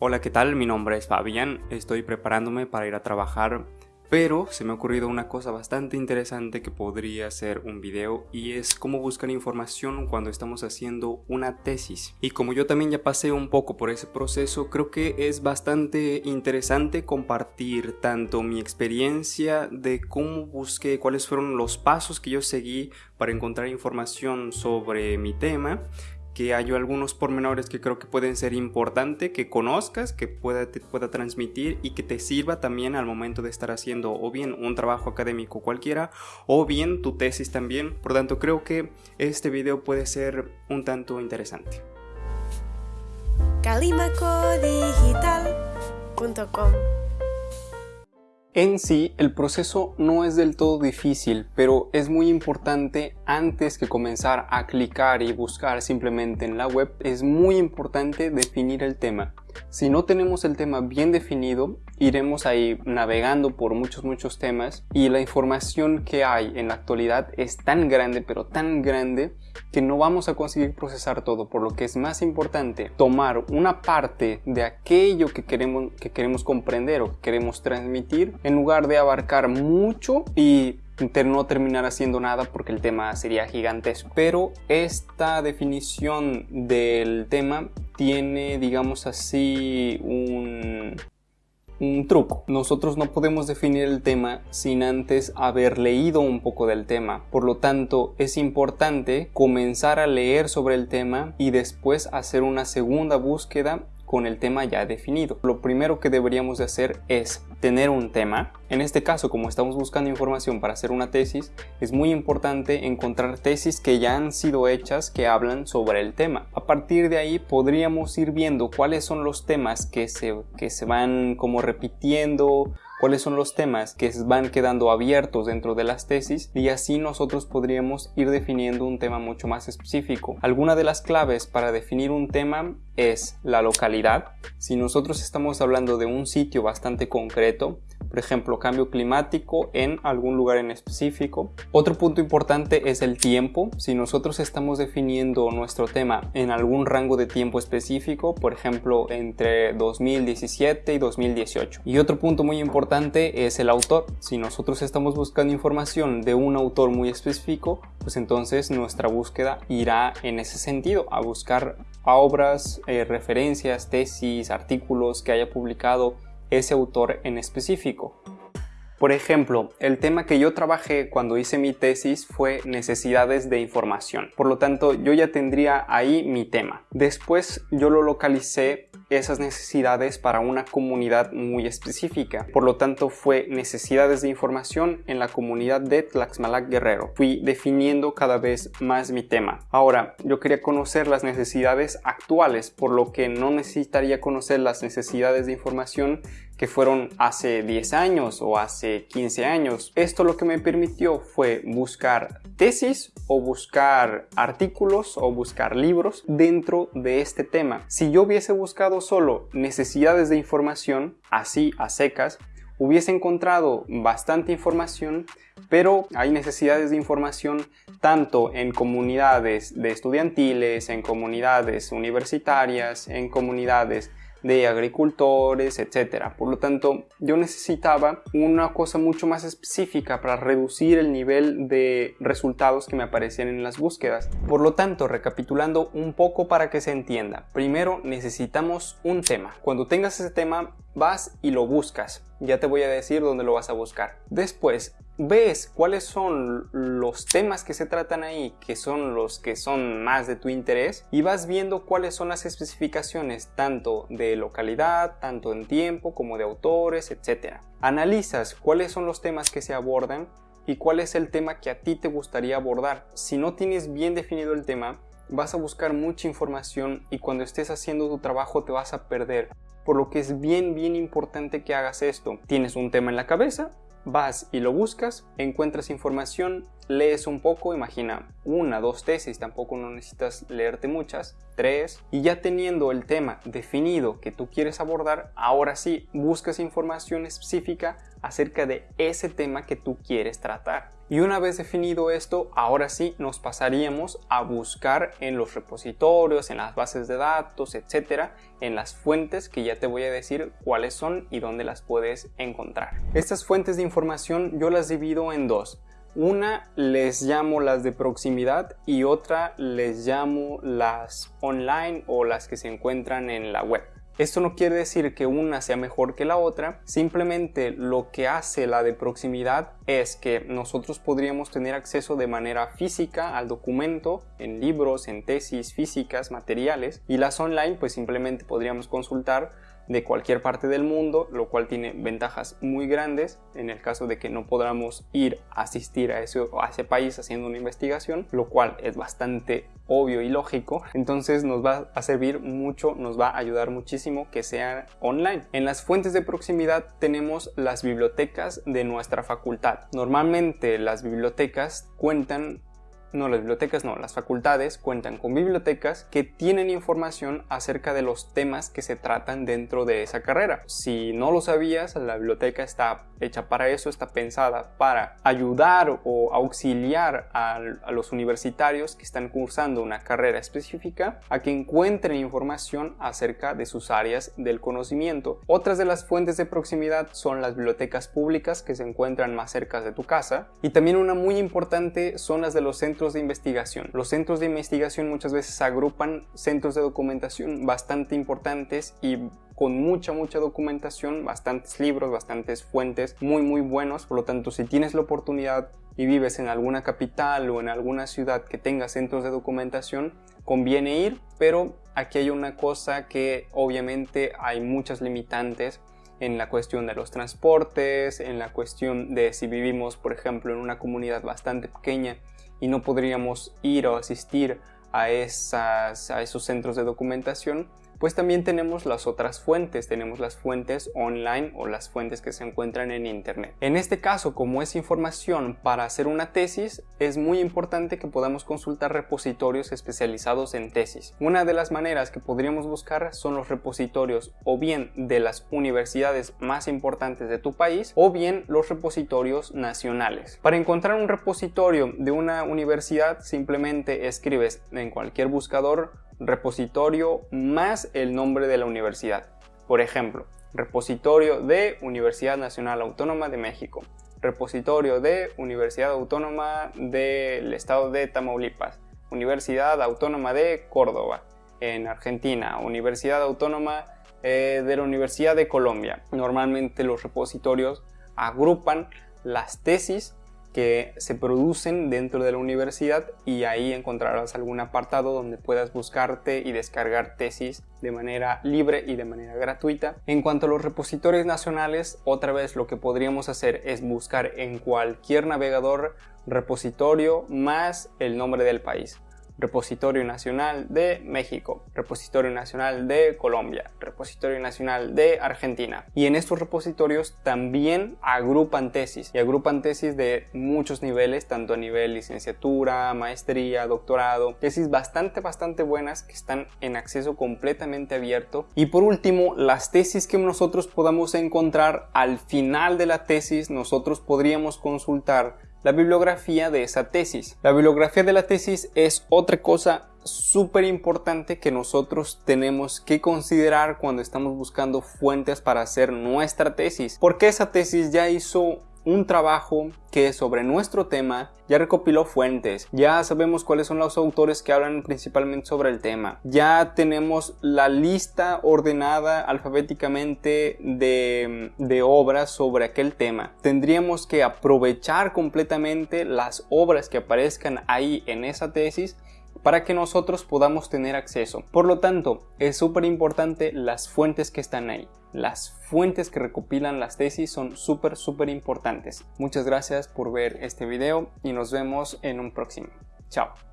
Hola, ¿qué tal? Mi nombre es Fabián, estoy preparándome para ir a trabajar, pero se me ha ocurrido una cosa bastante interesante que podría ser un video y es cómo buscar información cuando estamos haciendo una tesis. Y como yo también ya pasé un poco por ese proceso, creo que es bastante interesante compartir tanto mi experiencia de cómo busqué, cuáles fueron los pasos que yo seguí para encontrar información sobre mi tema que hay algunos pormenores que creo que pueden ser importantes, que conozcas, que pueda, pueda transmitir y que te sirva también al momento de estar haciendo o bien un trabajo académico cualquiera o bien tu tesis también. Por tanto, creo que este video puede ser un tanto interesante. Calimacodigital.com en sí, el proceso no es del todo difícil, pero es muy importante antes que comenzar a clicar y buscar simplemente en la web, es muy importante definir el tema. Si no tenemos el tema bien definido, iremos ahí navegando por muchos muchos temas y la información que hay en la actualidad es tan grande pero tan grande que no vamos a conseguir procesar todo por lo que es más importante tomar una parte de aquello que queremos, que queremos comprender o que queremos transmitir en lugar de abarcar mucho y no terminar haciendo nada porque el tema sería gigantesco. Pero esta definición del tema tiene, digamos así, un, un truco. Nosotros no podemos definir el tema sin antes haber leído un poco del tema. Por lo tanto, es importante comenzar a leer sobre el tema y después hacer una segunda búsqueda con el tema ya definido. Lo primero que deberíamos de hacer es tener un tema. En este caso, como estamos buscando información para hacer una tesis, es muy importante encontrar tesis que ya han sido hechas que hablan sobre el tema. A partir de ahí podríamos ir viendo cuáles son los temas que se, que se van como repitiendo cuáles son los temas que van quedando abiertos dentro de las tesis y así nosotros podríamos ir definiendo un tema mucho más específico. Alguna de las claves para definir un tema es la localidad. Si nosotros estamos hablando de un sitio bastante concreto, por ejemplo cambio climático en algún lugar en específico. Otro punto importante es el tiempo. Si nosotros estamos definiendo nuestro tema en algún rango de tiempo específico, por ejemplo entre 2017 y 2018. Y otro punto muy importante es el autor. Si nosotros estamos buscando información de un autor muy específico, pues entonces nuestra búsqueda irá en ese sentido, a buscar obras, eh, referencias, tesis, artículos que haya publicado ese autor en específico. Por ejemplo, el tema que yo trabajé cuando hice mi tesis fue necesidades de información. Por lo tanto, yo ya tendría ahí mi tema. Después yo lo localicé esas necesidades para una comunidad muy específica. Por lo tanto, fue necesidades de información en la comunidad de Tlaxmalac Guerrero. Fui definiendo cada vez más mi tema. Ahora, yo quería conocer las necesidades actuales, por lo que no necesitaría conocer las necesidades de información que fueron hace 10 años o hace 15 años. Esto lo que me permitió fue buscar tesis o buscar artículos o buscar libros dentro de este tema. Si yo hubiese buscado solo necesidades de información, así a secas, hubiese encontrado bastante información, pero hay necesidades de información tanto en comunidades de estudiantiles, en comunidades universitarias, en comunidades de agricultores, etcétera. Por lo tanto, yo necesitaba una cosa mucho más específica para reducir el nivel de resultados que me aparecían en las búsquedas. Por lo tanto, recapitulando un poco para que se entienda, primero necesitamos un tema. Cuando tengas ese tema, vas y lo buscas. Ya te voy a decir dónde lo vas a buscar. Después, ves cuáles son los temas que se tratan ahí, que son los que son más de tu interés, y vas viendo cuáles son las especificaciones tanto de localidad, tanto en tiempo como de autores, etc. Analizas cuáles son los temas que se abordan y cuál es el tema que a ti te gustaría abordar. Si no tienes bien definido el tema, vas a buscar mucha información y cuando estés haciendo tu trabajo te vas a perder. Por lo que es bien, bien importante que hagas esto. Tienes un tema en la cabeza, vas y lo buscas, encuentras información, lees un poco, imagina una, dos tesis, tampoco no necesitas leerte muchas, tres, y ya teniendo el tema definido que tú quieres abordar, ahora sí buscas información específica acerca de ese tema que tú quieres tratar. Y una vez definido esto, ahora sí nos pasaríamos a buscar en los repositorios, en las bases de datos, etcétera, en las fuentes que ya te voy a decir cuáles son y dónde las puedes encontrar. Estas fuentes de información yo las divido en dos. Una les llamo las de proximidad y otra les llamo las online o las que se encuentran en la web. Esto no quiere decir que una sea mejor que la otra, simplemente lo que hace la de proximidad es que nosotros podríamos tener acceso de manera física al documento, en libros, en tesis físicas, materiales, y las online pues simplemente podríamos consultar de cualquier parte del mundo, lo cual tiene ventajas muy grandes en el caso de que no podamos ir a asistir a ese, país haciendo una investigación, lo cual es bastante obvio y lógico, entonces nos va a servir mucho, nos va a ayudar muchísimo que sea online. En las fuentes de proximidad tenemos las bibliotecas de nuestra facultad. Normalmente las bibliotecas cuentan no, las bibliotecas no, las facultades cuentan con bibliotecas que tienen información acerca de los temas que se tratan dentro de esa carrera. Si no lo sabías, la biblioteca está hecha para eso, está pensada para ayudar o auxiliar a, los universitarios que están cursando una carrera específica a que encuentren información acerca de sus áreas del conocimiento. Otras de las fuentes de proximidad son las bibliotecas públicas que se encuentran más cerca de tu casa y también una muy importante son las de los de investigación. Los centros de investigación muchas veces agrupan centros de documentación bastante importantes y con mucha mucha documentación, bastantes libros, bastantes fuentes muy muy buenos, por lo tanto si tienes la oportunidad y vives en alguna capital o en alguna ciudad que tenga centros de documentación, conviene ir, pero aquí hay una cosa que obviamente hay muchas limitantes en la cuestión de los transportes, en la cuestión de si vivimos, por ejemplo, en una comunidad bastante pequeña y no podríamos ir o asistir a, esas, a esos centros de documentación, pues también tenemos las otras fuentes, tenemos las fuentes online o las fuentes que se encuentran en internet. En este caso, como es información para hacer una tesis, es muy importante que podamos consultar repositorios especializados en tesis. Una de las maneras que podríamos buscar son los repositorios o bien de las universidades más importantes de tu país o bien los repositorios nacionales. Para encontrar un repositorio de una universidad simplemente escribes en cualquier buscador repositorio más el nombre de la universidad. Por ejemplo, repositorio de Universidad Nacional Autónoma de México, repositorio de Universidad Autónoma del Estado de Tamaulipas, Universidad Autónoma de Córdoba, en Argentina, Universidad Autónoma eh, de la Universidad de Colombia. Normalmente los repositorios agrupan las tesis que se producen dentro de la universidad y ahí encontrarás algún apartado donde puedas buscarte y descargar tesis de manera libre y de manera gratuita. En cuanto a los repositorios nacionales, otra vez lo que podríamos hacer es buscar en cualquier navegador repositorio más el nombre del país. Repositorio Nacional de México, Repositorio Nacional de Colombia, Repositorio Nacional de Argentina. Y en estos repositorios también agrupan tesis y agrupan tesis de muchos niveles, tanto a nivel licenciatura, maestría, doctorado, tesis bastante bastante buenas que están en acceso completamente abierto. Y por último, las tesis que nosotros podamos encontrar al final de la tesis, nosotros podríamos consultar la bibliografía de esa tesis. La bibliografía de la tesis es otra cosa súper importante que nosotros tenemos que considerar cuando estamos buscando fuentes para hacer nuestra tesis. Porque esa tesis ya hizo un trabajo que sobre nuestro tema ya recopiló fuentes, ya sabemos cuáles son los autores que hablan principalmente sobre el tema, ya tenemos la lista ordenada alfabéticamente de, obras sobre aquel tema. Tendríamos que aprovechar completamente las obras que aparezcan ahí en esa tesis para que nosotros podamos tener acceso. Por lo tanto, es súper importante las fuentes que están ahí. Las fuentes que recopilan las tesis son súper, súper importantes. Muchas gracias por ver este video y nos vemos en un próximo. Chao.